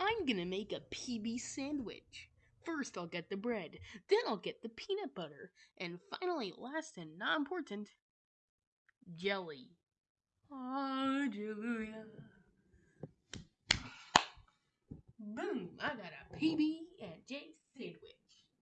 I'm gonna make a PB sandwich. First, I'll get the bread, then, I'll get the peanut butter, and finally, last and not important, jelly. Hallelujah. Boom! I got a PB